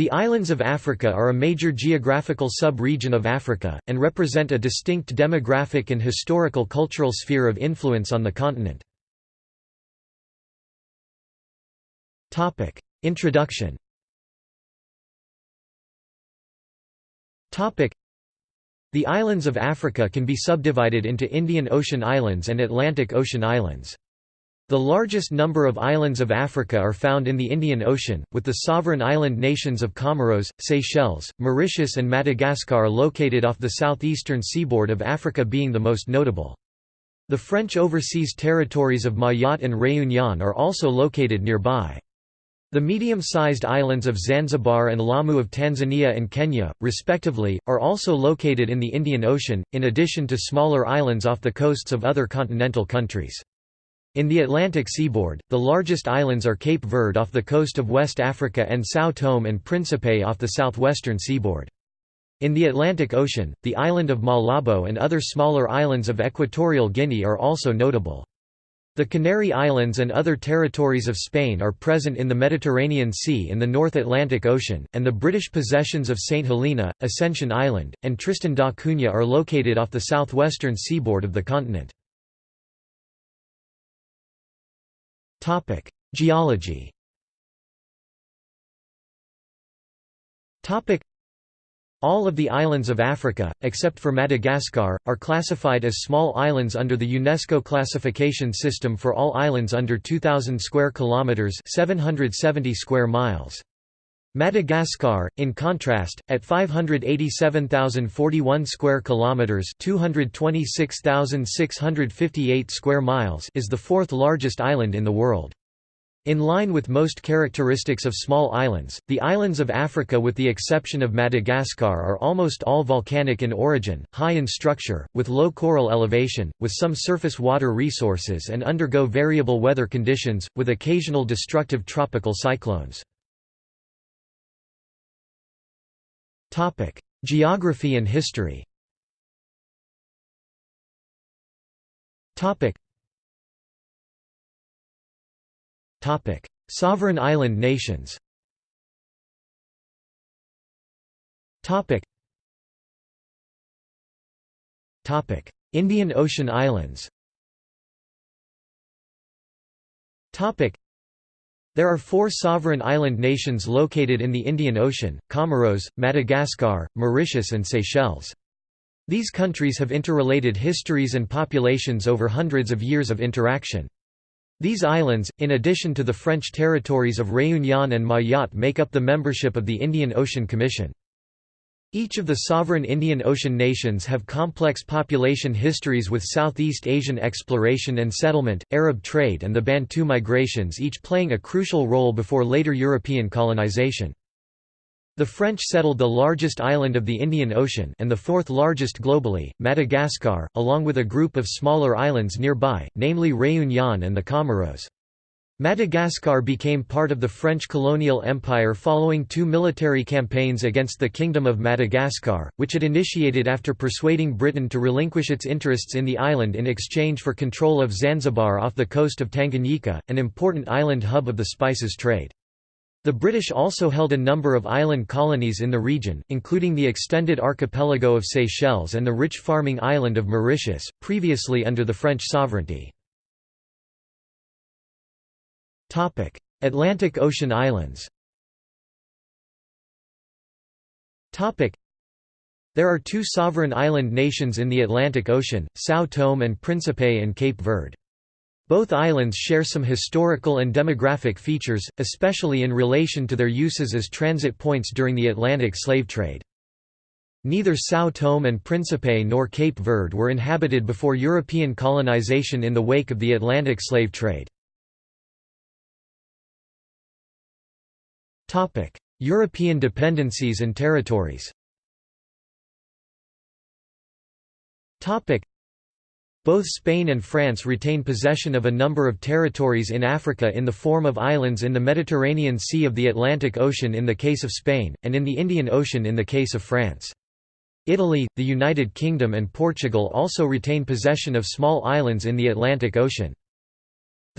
The islands of Africa are a major geographical sub-region of Africa, and represent a distinct demographic and historical cultural sphere of influence on the continent. Introduction The islands of Africa can be subdivided into Indian Ocean Islands and Atlantic Ocean Islands. The largest number of islands of Africa are found in the Indian Ocean, with the sovereign island nations of Comoros, Seychelles, Mauritius and Madagascar located off the southeastern seaboard of Africa being the most notable. The French overseas territories of Mayotte and Réunion are also located nearby. The medium-sized islands of Zanzibar and Lamu of Tanzania and Kenya, respectively, are also located in the Indian Ocean, in addition to smaller islands off the coasts of other continental countries. In the Atlantic seaboard, the largest islands are Cape Verde off the coast of West Africa and São Tomé and Príncipe off the southwestern seaboard. In the Atlantic Ocean, the island of Malabo and other smaller islands of Equatorial Guinea are also notable. The Canary Islands and other territories of Spain are present in the Mediterranean Sea in the North Atlantic Ocean, and the British possessions of St Helena, Ascension Island, and Tristan da Cunha are located off the southwestern seaboard of the continent. Topic: Geology. Topic: All of the islands of Africa, except for Madagascar, are classified as small islands under the UNESCO classification system for all islands under 2000 square kilometers, 770 square miles. Madagascar, in contrast, at 587,041 square kilometers, 226,658 square miles, is the fourth largest island in the world. In line with most characteristics of small islands, the islands of Africa with the exception of Madagascar are almost all volcanic in origin, high in structure, with low coral elevation, with some surface water resources and undergo variable weather conditions, with occasional destructive tropical cyclones. Topic: Geography and history. Topic. Topic: Sovereign island nations. Topic. Topic: Indian Ocean islands. Topic. There are four sovereign island nations located in the Indian Ocean, Comoros, Madagascar, Mauritius and Seychelles. These countries have interrelated histories and populations over hundreds of years of interaction. These islands, in addition to the French territories of Réunion and Mayotte make up the membership of the Indian Ocean Commission. Each of the sovereign Indian Ocean nations have complex population histories with Southeast Asian exploration and settlement, Arab trade and the Bantu migrations each playing a crucial role before later European colonization. The French settled the largest island of the Indian Ocean and the fourth largest globally, Madagascar, along with a group of smaller islands nearby, namely Réunion and the Comoros. Madagascar became part of the French colonial empire following two military campaigns against the Kingdom of Madagascar, which it initiated after persuading Britain to relinquish its interests in the island in exchange for control of Zanzibar off the coast of Tanganyika, an important island hub of the spices trade. The British also held a number of island colonies in the region, including the extended archipelago of Seychelles and the rich farming island of Mauritius, previously under the French sovereignty. Atlantic Ocean islands There are two sovereign island nations in the Atlantic Ocean, São Tomé and Príncipe and Cape Verde. Both islands share some historical and demographic features, especially in relation to their uses as transit points during the Atlantic slave trade. Neither São Tomé and Príncipe nor Cape Verde were inhabited before European colonization in the wake of the Atlantic slave trade. European dependencies and territories Topic: both Spain and France retain possession of a number of territories in Africa in the form of islands in the Mediterranean Sea of the Atlantic Ocean in the case of Spain, and in the Indian Ocean in the case of France. Italy, the United Kingdom and Portugal also retain possession of small islands in the Atlantic Ocean.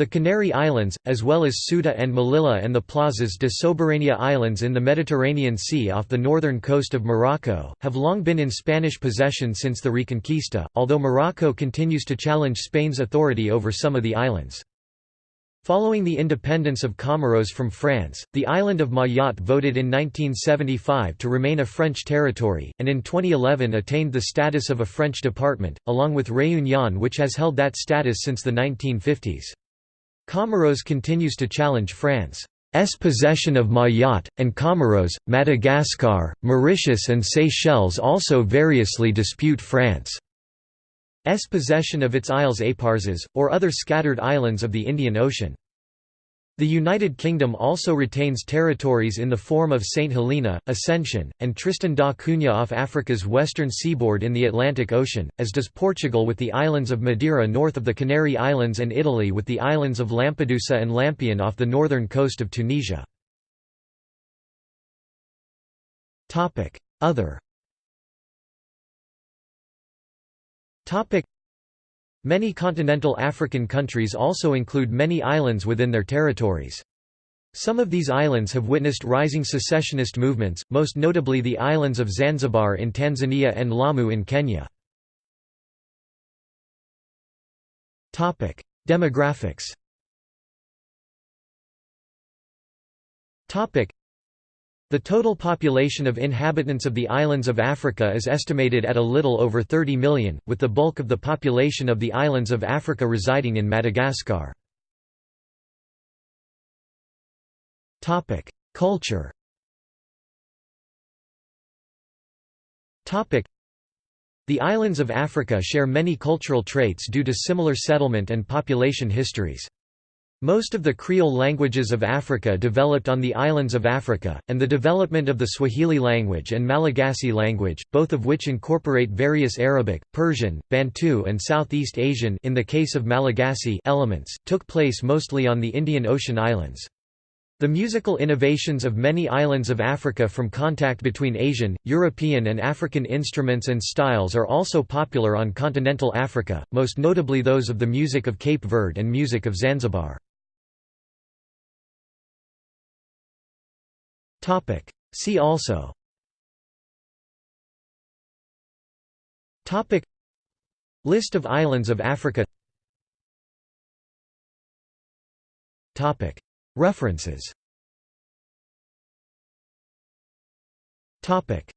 The Canary Islands, as well as Ceuta and Melilla and the Plazas de Soberania Islands in the Mediterranean Sea off the northern coast of Morocco, have long been in Spanish possession since the Reconquista, although Morocco continues to challenge Spain's authority over some of the islands. Following the independence of Comoros from France, the island of Mayotte voted in 1975 to remain a French territory, and in 2011 attained the status of a French department, along with Réunion which has held that status since the 1950s. Comoros continues to challenge France's possession of Mayotte, and Comoros, Madagascar, Mauritius and Seychelles also variously dispute France's possession of its Isles Éparses, or other scattered islands of the Indian Ocean. The United Kingdom also retains territories in the form of St. Helena, Ascension, and Tristan da Cunha off Africa's western seaboard in the Atlantic Ocean, as does Portugal with the islands of Madeira north of the Canary Islands and Italy with the islands of Lampedusa and Lampione off the northern coast of Tunisia. Other Many continental African countries also include many islands within their territories. Some of these islands have witnessed rising secessionist movements, most notably the islands of Zanzibar in Tanzania and Lamu in Kenya. Demographics the total population of inhabitants of the islands of Africa is estimated at a little over 30 million, with the bulk of the population of the islands of Africa residing in Madagascar. Culture The islands of Africa share many cultural traits due to similar settlement and population histories. Most of the Creole languages of Africa developed on the islands of Africa, and the development of the Swahili language and Malagasy language, both of which incorporate various Arabic, Persian, Bantu and Southeast Asian in the case of Malagasy elements, took place mostly on the Indian Ocean islands. The musical innovations of many islands of Africa from contact between Asian, European and African instruments and styles are also popular on continental Africa, most notably those of the music of Cape Verde and music of Zanzibar. Topic. See also. Topic. List of islands of Africa. Topic. References. Topic